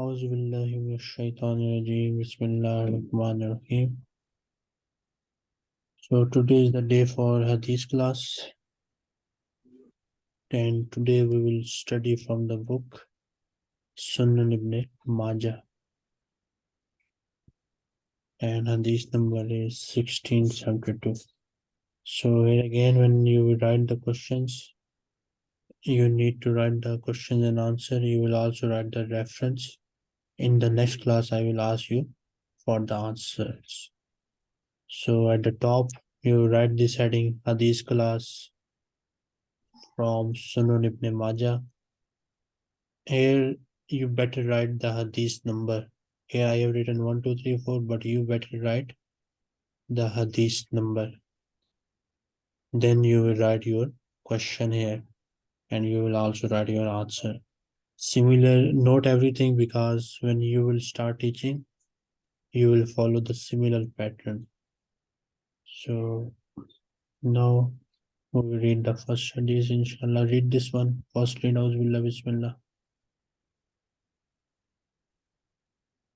أعوذ بالله من الشيطان الرجيم بسم الله الرحمن الرحيم So today is the day for Hadith class and today we will study from the book Sunan ibn Majah and Hadith number is 1672 So here again when you write the questions you need to write the questions and answer you will also write the reference in the next class i will ask you for the answers. So at the top you write this heading hadith class from sunan ibn majah. Here you better write the hadith number. Here i have written one two three four but you better write the hadith number. Then you will write your question here and you will also write your answer similar note everything because when you will start teaching you will follow the similar pattern. So now we will read the first hadith inshallah. Read this one. Firstly Nauzubillah Bismillah.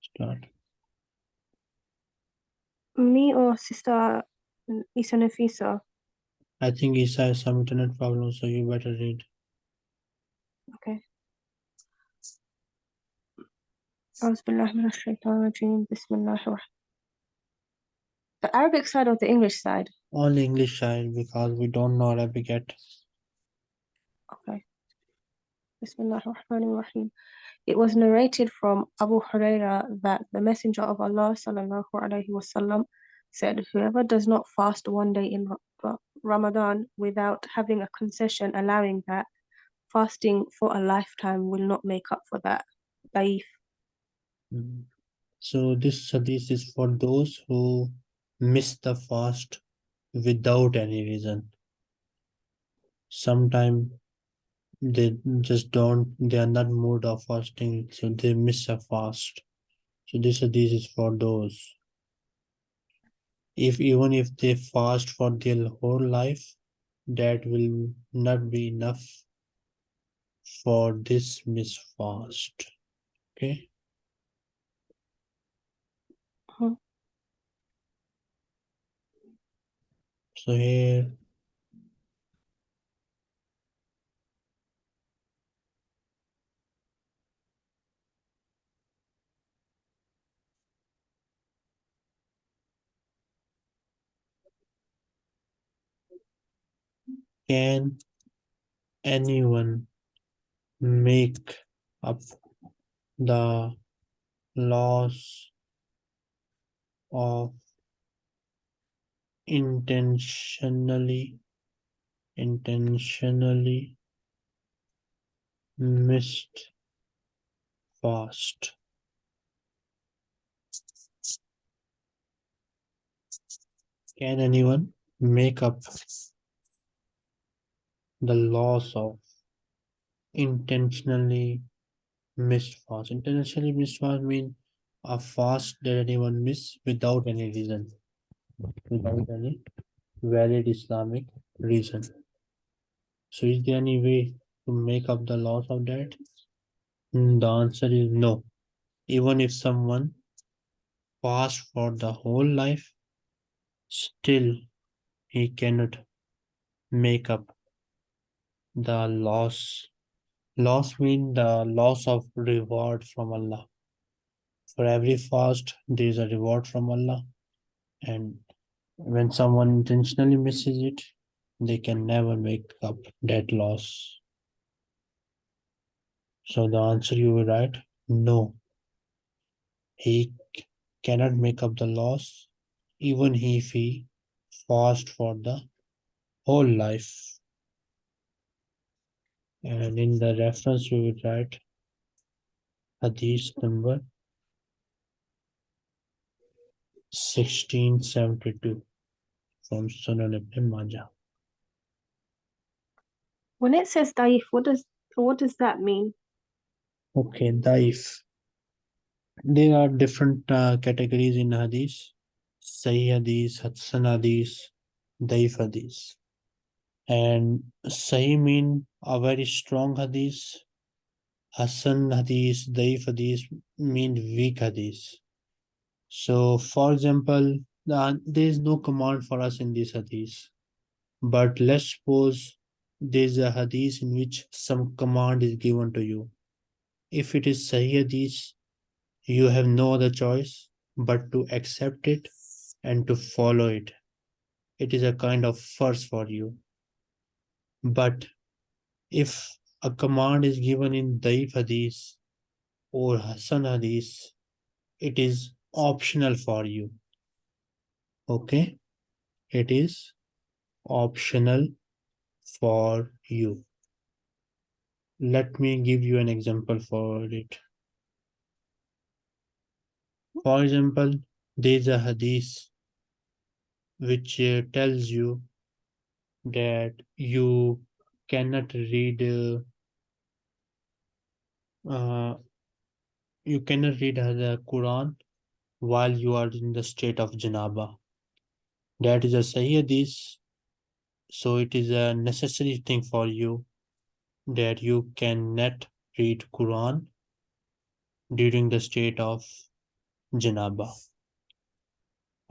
Start. Me or sister Isa Nafisa? I think Isa has some internet problem so you better read. Okay. أعوذ بالله من الشيطان الرجيم بسم الله الرحمن The Arabic side or the English side? only English side because we don't know Arabic yet Okay. بسم الله الرحمن الرحيم It was narrated from Abu Huraira that the Messenger of Allah sallallahu alaihi wasallam said, Whoever does not fast one day in Ra- Ramadan without having a concession allowing that, fasting for a lifetime will not make up for that. Daif. So this hadith is for those who miss the fast without any reason. Sometime they just don't, they are not mood of fasting, so they miss a fast. So this hadith is for those. If even if they fast for their whole life, that will not be enough for this miss fast. Okay. So here can anyone make up the loss of intentionally intentionally missed fast. Can anyone make up the loss of intentionally missed fast? Intentionally missed fast mean a fast that anyone miss without any reason without any valid islamic reason. So is there any way to make up the loss of that? Hmm, the answer is no. Even if someone fast for the whole life still he cannot make up the loss loss means the loss of reward from allah. For every fast there is a reward from allah. And when someone intentionally misses it they can never make up that loss. So the answer you will write no. He cannot make up the loss even if he fast for the whole life. And in the reference you will write hadith number 1672 from Sunan ibn Majah. When it says daif, what does what does that mean? Okay, daif. There are different uh, categories in hadith. Sahih hadith, Hassan hadith, daif hadith. And Sahih mean a very strong hadith Hassan hadith, Daif hadith mean weak hadith. So, for example, uh, there is no command for us in this hadith. But let's suppose there's a hadith in which some command is given to you. If it is Sahih hadith, you have no other choice but to accept it and to follow it. It is a kind of first for you. But if a command is given in Daif hadith or Hassan hadith, it is optional for you. Okay? It is optional for you. Let me give you an example for it. For example, there's a hadith which uh, tells you that you cannot read uh, uh, you cannot read the Quran while you are in the state of janaba. That is a Sahih hadith. So it is a necessary thing for you that you cannot read Quran during the state of janaba.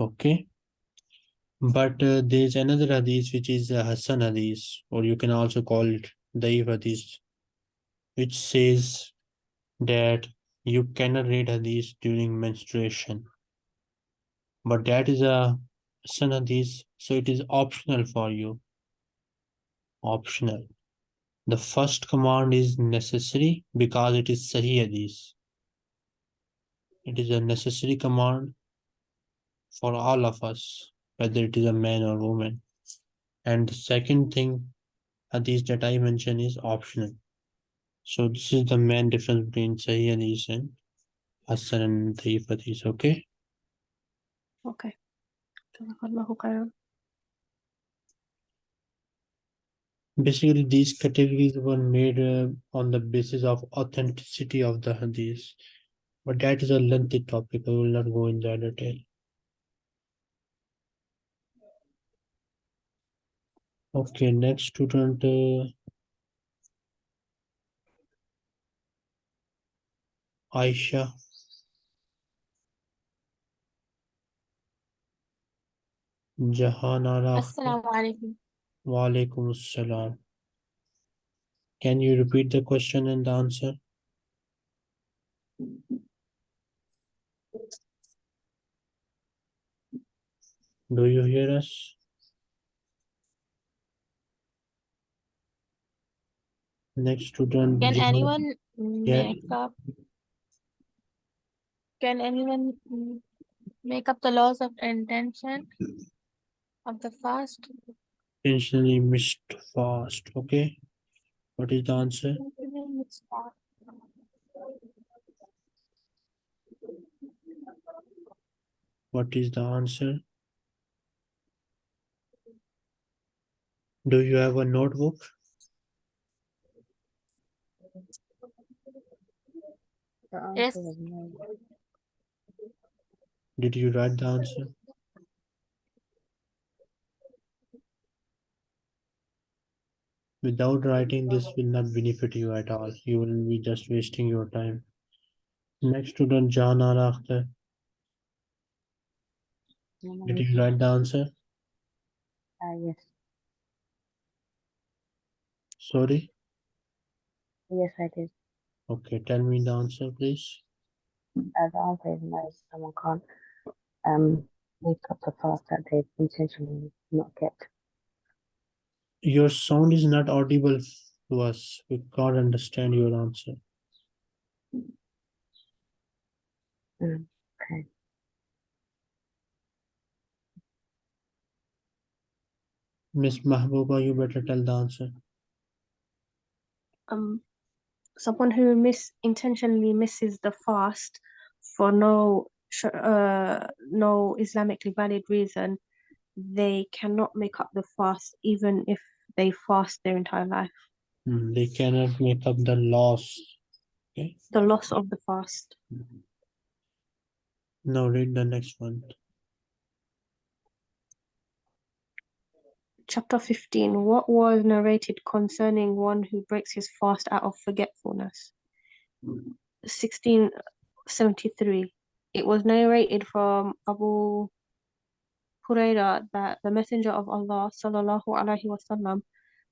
Okay. But uh, there's another hadith which is a Hassan hadith, or you can also call it Daif hadith, which says that you cannot read hadith during menstruation. But that is a Hassan so it is optional for you. Optional. The first command is necessary because it is Sahih hadith. It is a necessary command for all of us, whether it is a man or woman. And the second thing, hadith that I mentioned is optional. So this is the main difference between Sahih hadith and Hassan and hadith, okay? Okay. Basically, these categories were made uh, on the basis of authenticity of the hadith. But that is a lengthy topic. I will not go in that detail. Okay, next student. Uh, Aisha. Jahanara. Assalamu alaikum. Assalam. Can you repeat the question and the answer? Do you hear us? Next student. Can Jahan- anyone Yeah. make up? Can anyone make up the laws of intention of the fast? intentionally missed fast? Okay. What is the answer? What is the answer? Do you have a notebook? Yes. answer is no. Did you write the answer? Without writing, this will not benefit you at all. You will be just wasting your time. Next student, John Al Akhtar. Did you write the answer? Uh, yes. Sorry? Yes, I did. Okay, tell me the answer, please. Uh, the answer is no. Someone can't um make up the fast that they've intentionally not kept. Your sound is not audible to us. We can't understand your answer. Okay. Miss Mahbooba, you better tell the answer. Um, someone who miss intentionally misses the fast for no uh no Islamically valid reason, they cannot make up the fast even if they fast their entire life. Hmm, They cannot make up the loss. The loss of the fast. Now read the next one. Chapter 15. What was narrated concerning one who breaks his fast out of forgetfulness? 1673. It was narrated from Abu Huraira that the Messenger of Allah sallallahu alaihi wasallam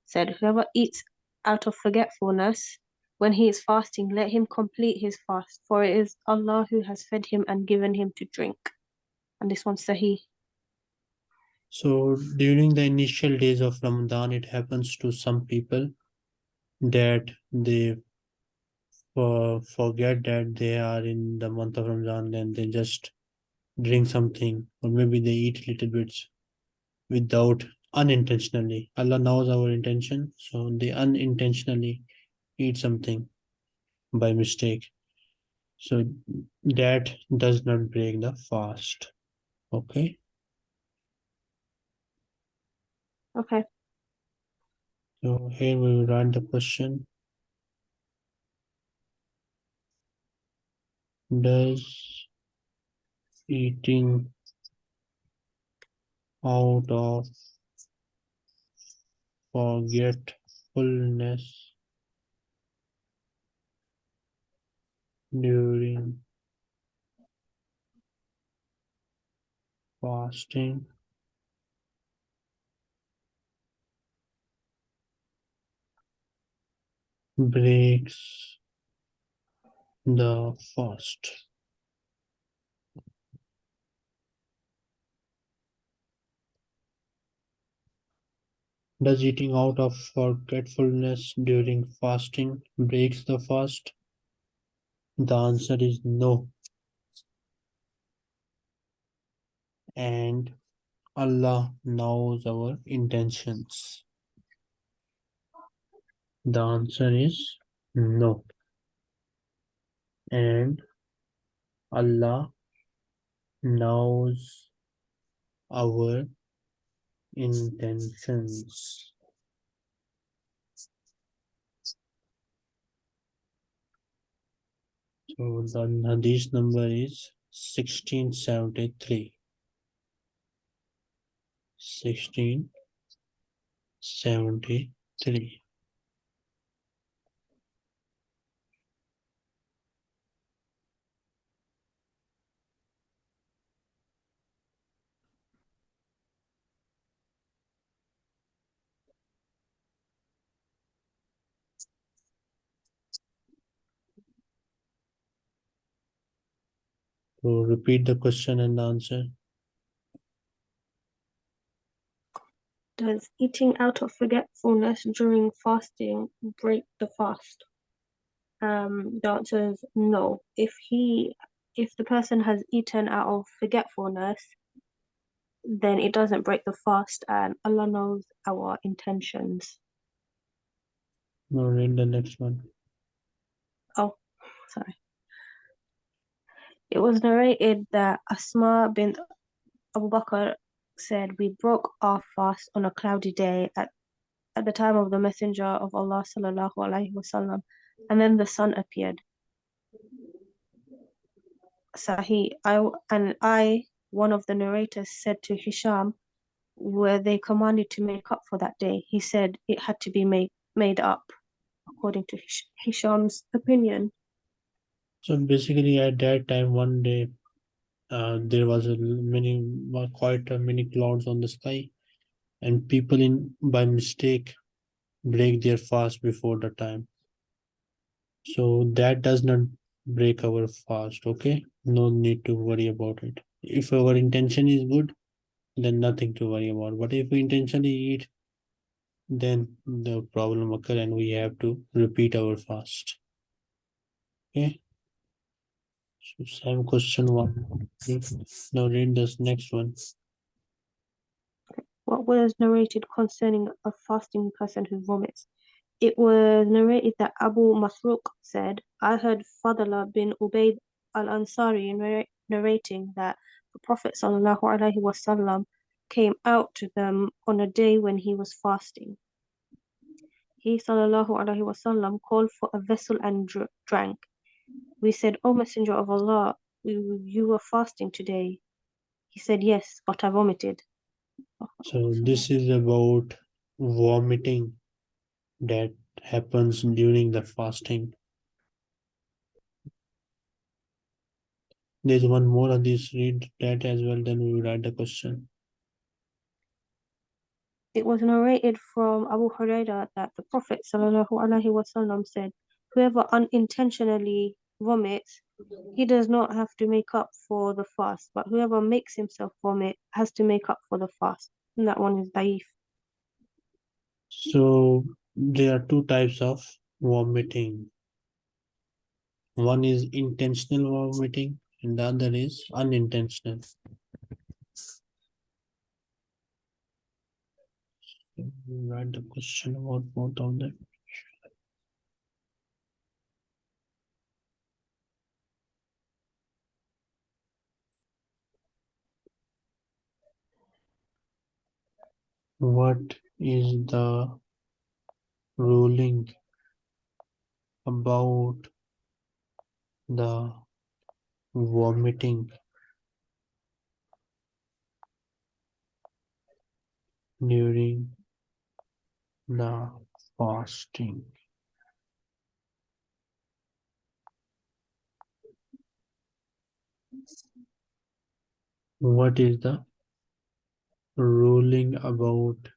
said, "Whoever eats out of forgetfulness when he is fasting, let him complete his fast, for it is Allah who has fed him and given him to drink." And this one's Sahih. So during the initial days of Ramadan, it happens to some people that they for, forget that they are in the month of Ramadan and they just drink something or maybe they eat little bits without unintentionally. Allah knows our intention, so they unintentionally eat something by mistake. So that does not break the fast. Okay. Okay. So here we will write the question. Does eating out of forgetfulness during fasting breaks the fast. Does eating out of forgetfulness during fasting breaks the fast? The answer is no. And Allah knows our intentions. The answer is no. And Allah knows our intentions. So the Hadith number is 1673. 1673. So repeat the question and answer. Does eating out of forgetfulness during fasting break the fast? Um, the answer is no. If he, if the person has eaten out of forgetfulness, then it doesn't break the fast, and Allah knows our intentions. Now read the next one. Oh, sorry. It was narrated that Asma bint Abu Bakr said, We broke our fast on a cloudy day at, at the time of the Messenger of Allah sallallahu alaihi wasallam, and then the sun appeared. Sahih, I and I, one of the narrators, said to Hisham, were they commanded to make up for that day? He said it had to be made made up, according to Hish- Hisham's opinion. So basically at that time, one day, uh, there was a many, quite a many clouds on the sky. And people in, by mistake, break their fast before the time. So that does not break our fast, okay? No need to worry about it. If our intention is good, then nothing to worry about. But if we intentionally eat, then the problem occur and we have to repeat our fast. Okay. So same question one. Now read this next one. What was narrated concerning a fasting person who vomits? It was narrated that Abu Marzuq said, I heard Fadla bin Ubayd al-Ansari narrating that the Prophet wasallam came out to them on a day when he was fasting. He wasallam called for a vessel and dr- drank. We said, O Messenger of Allah, you, you were fasting today. He said, Yes, but I vomited. So this is about vomiting that happens during the fasting. There's one more on this, read that as well, then we will write the question. It was narrated from Abu Huraira that the Prophet sallallahu alaihi wasallam said, "Whoever unintentionally vomits, he does not have to make up for the fast, but whoever makes himself vomit has to make up for the fast." And that one is daif. So there are two types of vomiting. One is intentional vomiting and the other is unintentional. So Write the question about both of them. What is the ruling about the vomiting during the fasting? What is the ruling about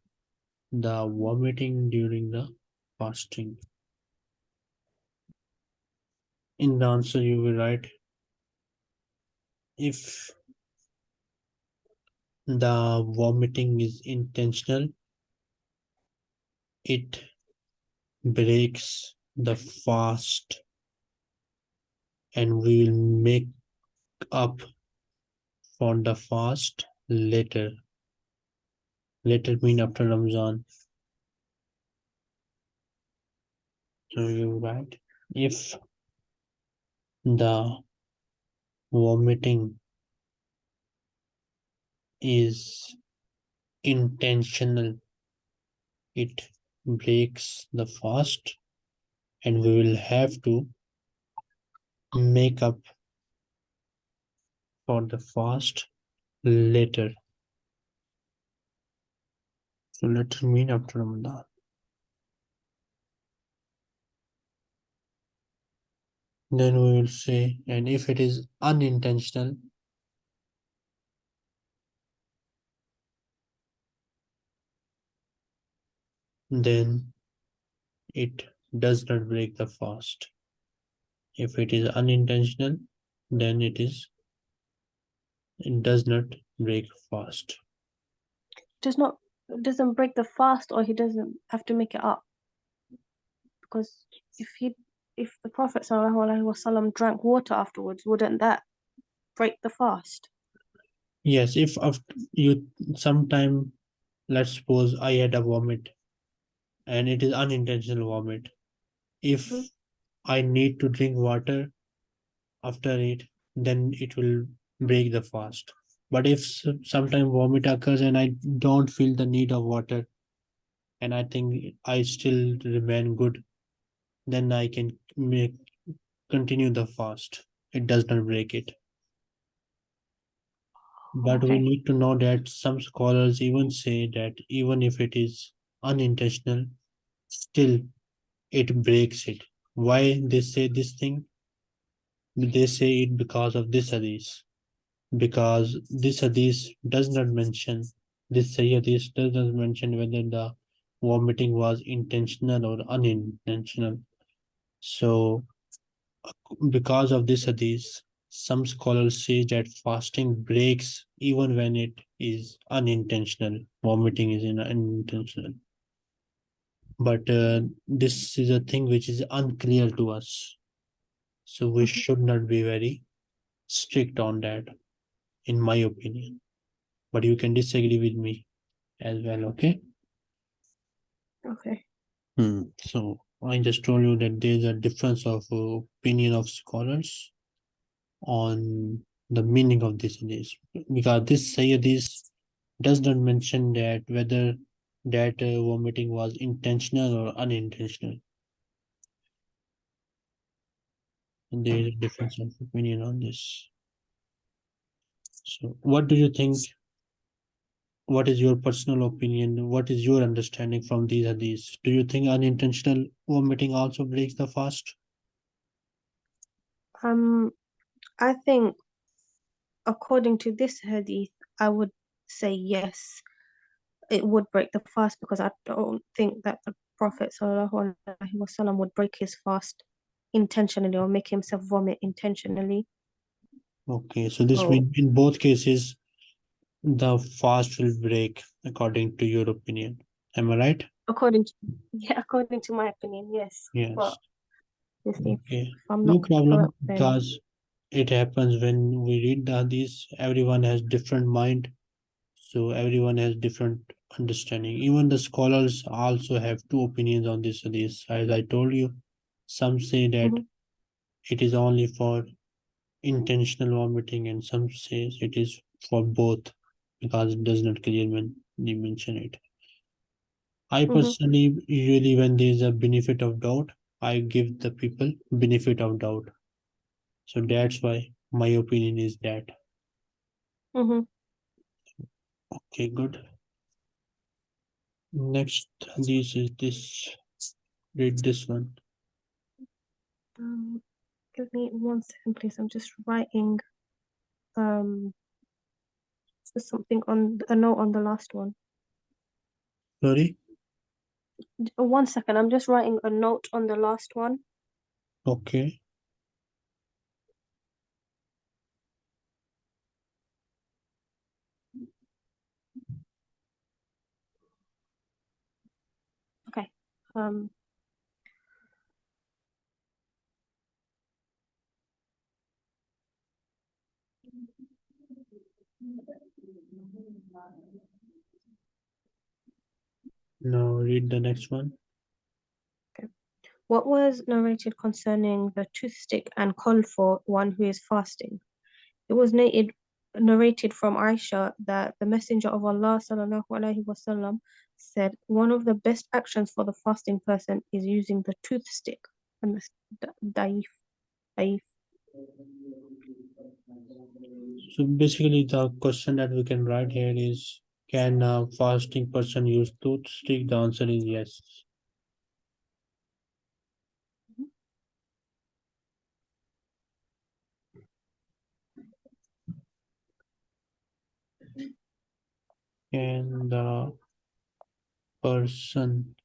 the vomiting during the fasting? In the answer, you will write if the vomiting is intentional, it breaks the fast and we will make up for the fast later. Later mean after Ramzan. So you write if the vomiting is intentional, it breaks the fast and we will have to make up for the fast later. So later mean after Ramadan. Then we will say, and if it is unintentional, then it does not break the fast. If it is unintentional, then it is it does not break fast. It does not doesn't break the fast, or he doesn't have to make it up. Because if he if the Prophet sallallahu alaihi wasallam drank water afterwards, wouldn't that break the fast? Yes, if after you sometime, let's suppose I had a vomit and it is unintentional vomit. If Mhm. I need to drink water after it, then it will break the fast. But if sometime vomit occurs and I don't feel the need of water and I think I still remain good, then I can make continue the fast. It does not break it. But we need to know that some scholars even say that even if it is unintentional, still it breaks it. Why they say this thing? They say it because of this hadith. Because this hadith does not mention, this hadith does not mention whether the vomiting was intentional or unintentional. So because of this hadith, some scholars say that fasting breaks even when it is unintentional. Vomiting is in- unintentional. But uh, this is a thing which is unclear to us. So we should not be very strict on that, in my opinion. But you can disagree with me as well, okay? Okay. Hmm. So I just told you that there's a difference of uh, opinion of scholars on the meaning of this hadith. Because this hadith does not mention that whether that uh, vomiting was intentional or unintentional. And there is a difference of opinion on this. So what do you think? What is your personal opinion? What is your understanding from these hadiths? Do you think unintentional vomiting also breaks the fast? Um, I think according to this hadith, I would say yes, it would break the fast because I don't think that the Prophet wasallam would break his fast intentionally or make himself vomit intentionally. Okay, so this Oh. means in both cases, the fast will break according to your opinion. Am I right? According to yeah, according to my opinion, yes. Yes. If Okay, no problem because it happens when we read the hadith, everyone has different mind. So everyone has different understanding. Even the scholars also have two opinions on this hadith. As I told you, some say that Mhm. it is only for intentional vomiting and some says it is for both because it does not clear when they mention it. I Mhm. personally usually when there is a benefit of doubt, I give the people benefit of doubt. So that's why my opinion is that. Mhm. Okay, good. Next, this is this. Read this one. Um, give me one second, please. I'm just writing um something on a note on the last one. Sorry. One second, I'm just writing a note on the last one. Okay. Okay. Um. Now read the next one. Okay. What was narrated concerning the toothstick and call for one who is fasting? It was narrated, narrated from Aisha that the Messenger of Allah sallallahu alaihi wasallam said, "One of the best actions for the fasting person is using the toothstick." And the daif, daif. So basically the question that we can write here is, can a fasting person use toothstick? The answer is yes. Can the person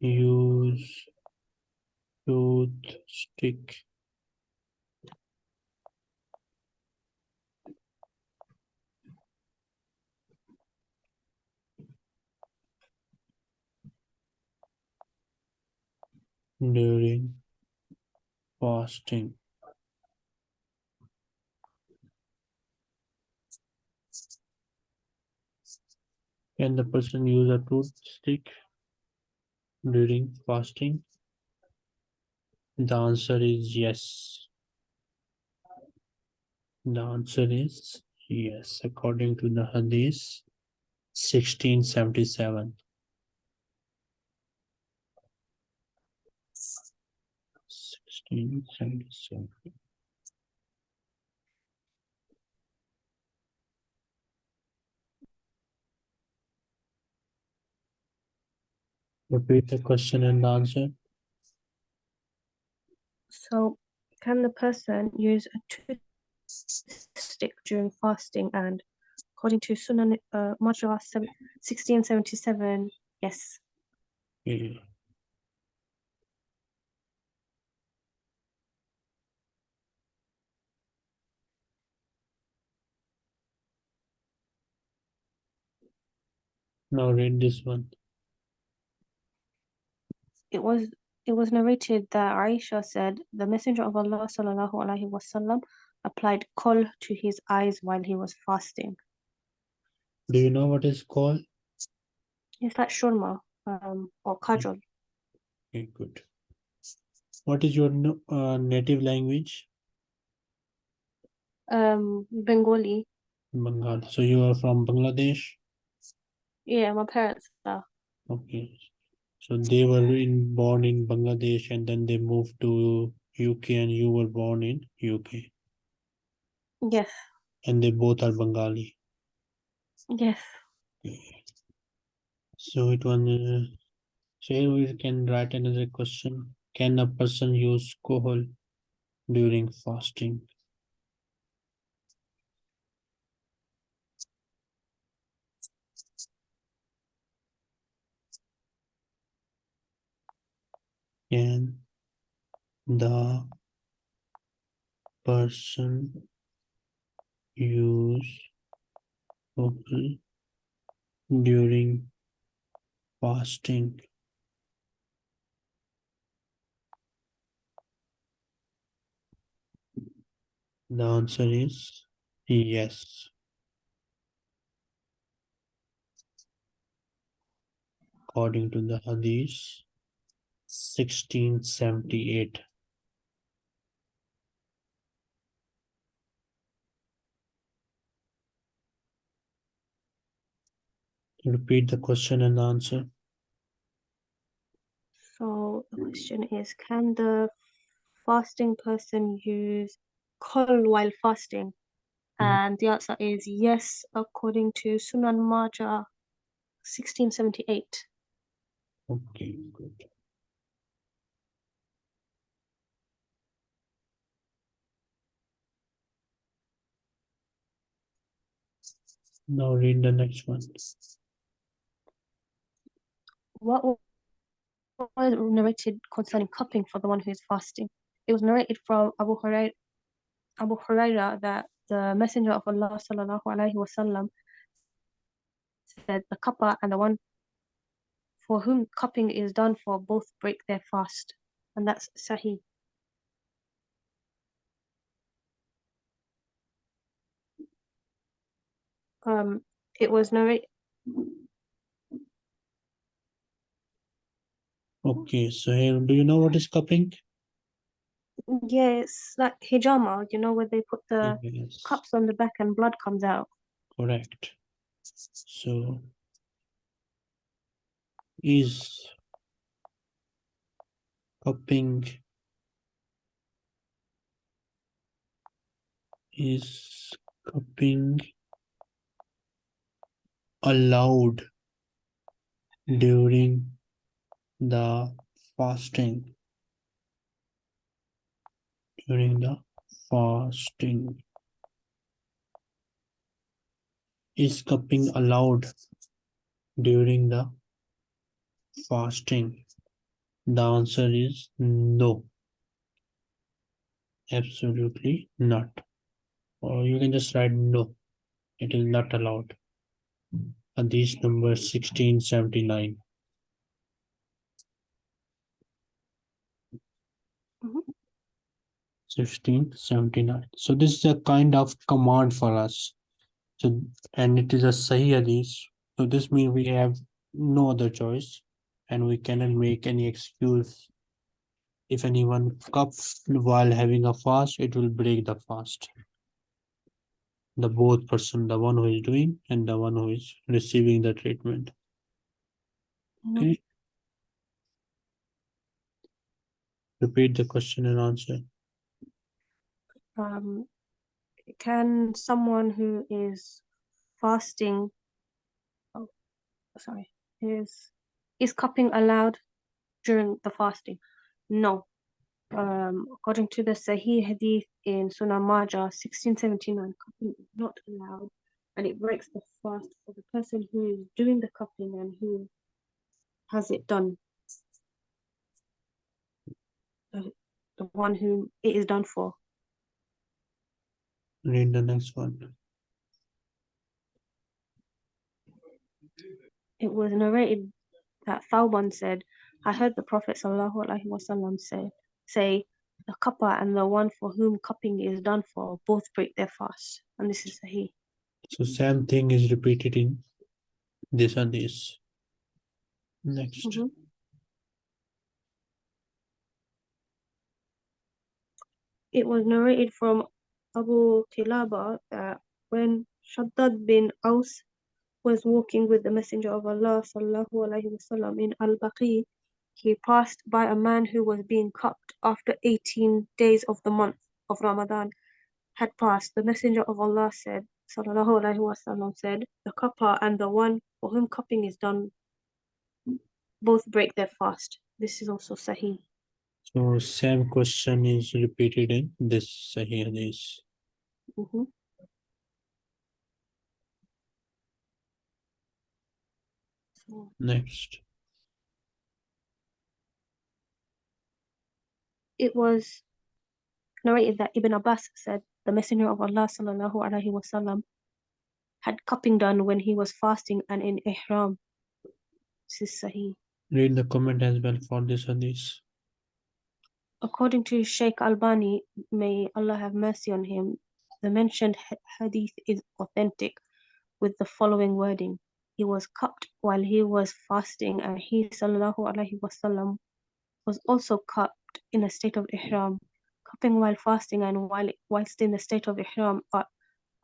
use toothstick? During fasting. Can the person use a toothstick during fasting? The answer is yes. The answer is yes, according to the Hadith sixteen seventy-seven. Repeat the question and answer. So, can the person use a toothstick during fasting? And according to Sunan uh, Majah 1677, yes. Okay. Now read this one. It was it was narrated that Aisha said the Messenger of Allah sallallahu alaihi wasallam applied kohl to his eyes while he was fasting. Do you know what is called? Is that shurma um, or kajol? Okay, good. What is your uh, native language? Um, Bengali. Bengal. So you are from Bangladesh? Yeah, my parents are. Okay. So they were in born in Bangladesh and then they moved to UK and you were born in UK. Yes, And they both are Bengali. yes. So it was uh, so here we can write another question. Can a person use alcohol during fasting? Can the person use vocal during fasting? The answer is yes. According to the Hadith, sixteen seventy-eight. Repeat the question and answer. So the question is, can the fasting person use kol while fasting? Mhm. And the answer is yes, according to Sunan Majah, 1678. Okay, good. Now read the next one. What was narrated concerning cupping for the one who is fasting? It was narrated from Abu Hurairah, Abu Hurairah that the Messenger of Allah sallallahu alaihi wasallam said the cupper and the one for whom cupping is done for both break their fast, and that's Sahih. Um, it was narrated. Okay, so here, do you know what is cupping? Yeah, it's like hijama, you know, where they put the Yes, cups on the back and blood comes out. correct. So is cupping is cupping allowed during the fasting. During the fasting. Is cupping allowed during the fasting? The answer is no. Absolutely not. Or you can just write no. It is not allowed Hadith number 1679 Mhm. 1679 so this is a kind of command for us. So and it is a sahih hadith. So this means we have no other choice and we cannot make any excuse. If anyone cups while having a fast it will break the fast the both person the one who is doing and the one who is receiving the treatment Mhm. okay repeat the question and answer Um, can someone who is fasting, oh, sorry, is is cupping allowed during the fasting? No. Um, according to the Sahih Hadith in Sunan Majah, 1679, cupping is not allowed, and it breaks the fast for the person who is doing the cupping and who has it done. The, the one whom it is done for. read the next one it was narrated that Thawban said, I heard the Prophet ﷺ say, say, the cupper and the one for whom cupping is done for both break their fast. And this is Sahih. so same thing is repeated in this and this next Mhm. It was narrated from Abu Kilaba that when Shaddad bin Aus was walking with the Messenger of Allah sallallahu alaihi wasallam in Al-Baqi, he passed by a man who was being cupped after 18 days of the month of Ramadan had passed. The Messenger of Allah said, sallallahu alaihi wasallam said, the cupper and the one for whom cupping is done both break their fast. This is also Sahih. so same question is repeated in this sahih hadith Mhm. Next it was narrated that Ibn Abbas said the Messenger of Allah sallallahu alaihi wasallam had cupping done when he was fasting and in ihram. This is Sahih. Read the comment as well for this hadith. According to Sheikh Albani, may Allah have mercy on him, the mentioned hadith is authentic with the following wording. He was cupped while he was fasting, and he sallallahu alaihi wasallam was also cupped in a state of ihram. Cupping while fasting and while whilst in the state of ihram are,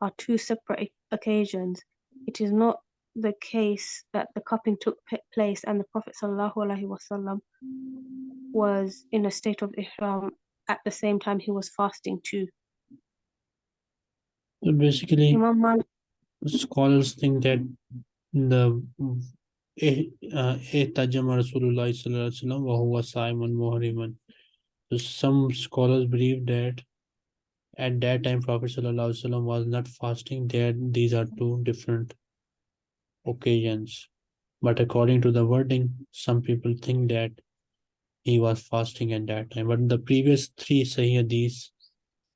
are two separate occasions. It is not the case that the cupping took place and the Prophet sallallahu alaihi wasallam was in a state of ihram at the same time he was fasting too. So basically, Malik scholars think that the eh, uh, ihtajama Rasulullah sallallahu alaihi wasallam wa huwa sa'imun muhriman. So some scholars believe that at that time Prophet wasallam was not fasting. There, these are two different occasions. But according to the wording, some people think that he was fasting at that time. But the previous three Sahih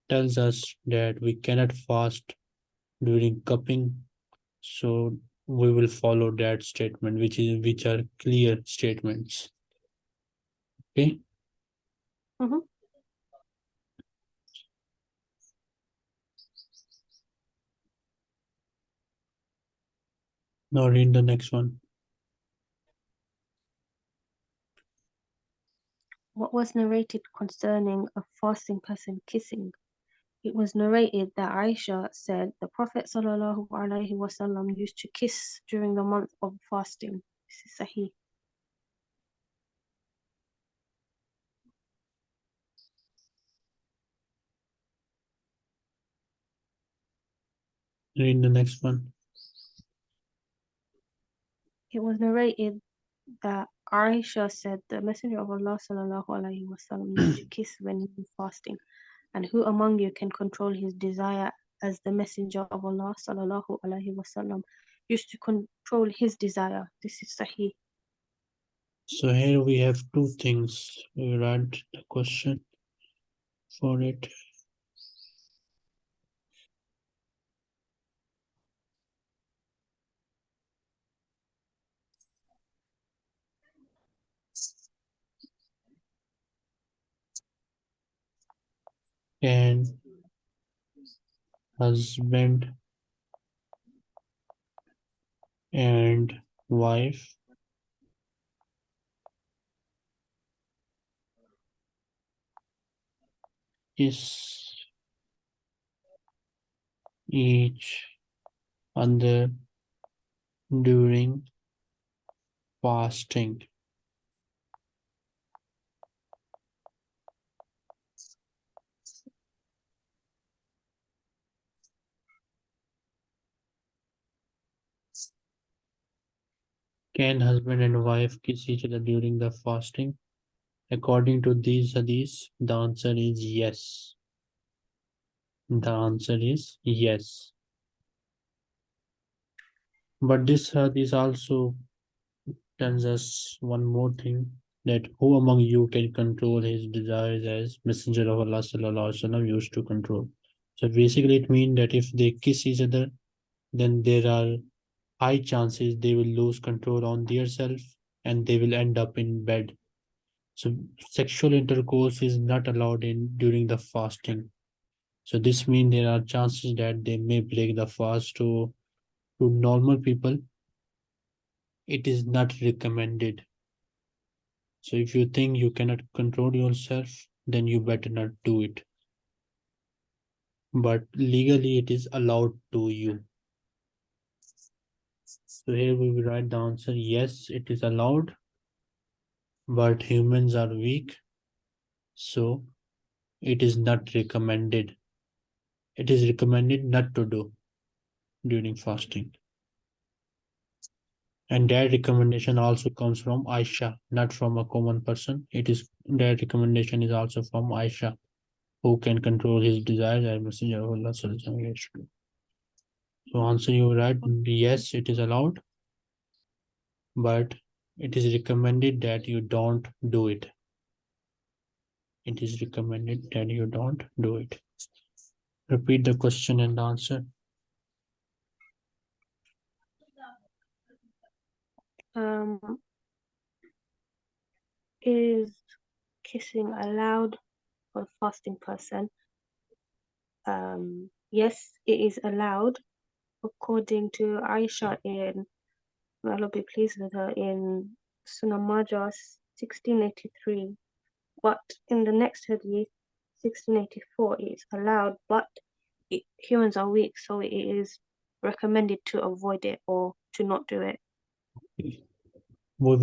tells us that we cannot fast during cupping. So we will follow that statement, which is which are clear statements. Okay. Mhm. Now read the next one. what was narrated concerning a fasting person kissing. It was narrated that Aisha said the Prophet sallallahu alaihi wasallam used to kiss during the month of fasting. This is Sahih. Read the next one. It was narrated that Aisha said the Messenger of Allah sallallahu alaihi wasallam used to kiss when he was fasting, and who among you can control his desire as the Messenger of Allah sallallahu alaihi wasallam used to control his desire. This is Sahih. So here we have two things. We write the question for it. Can husband and wife is each other during fasting. Can husband and wife kiss each other during the fasting? According to these hadiths, the answer is yes. The answer is yes. But this hadith also tells us one more thing that who among you can control his desires as Messenger of Allah sallallahu alaihi wasallam used to control. So basically, it means that if they kiss each other, then there are high chances they will lose control on their self and they will end up in bed. So sexual intercourse is not allowed in during the fasting. So this means there are chances that they may break the fast to to normal people. It is not recommended. So if you think you cannot control yourself, then you better not do it. But legally it is allowed to you. So here we will write the answer, yes, it is allowed. But humans are weak. So it is not recommended. It is recommended not to do during fasting. And that recommendation also comes from Aisha, not from a common person. It is that recommendation is also from Aisha, who can control his desires as Messenger of Allah. So answer you right, yes, it is allowed. But it is recommended that you don't do it. it is recommended that you don't do it. Repeat the question and answer. Um, is kissing allowed for fasting person? Um, yes, it is allowed according to Aisha in, may Allah be pleased with her, in Sunan Majah 1683. But in the next hadith, 1684, it's allowed, but it, humans are weak, so it is recommended to avoid it or to not do it.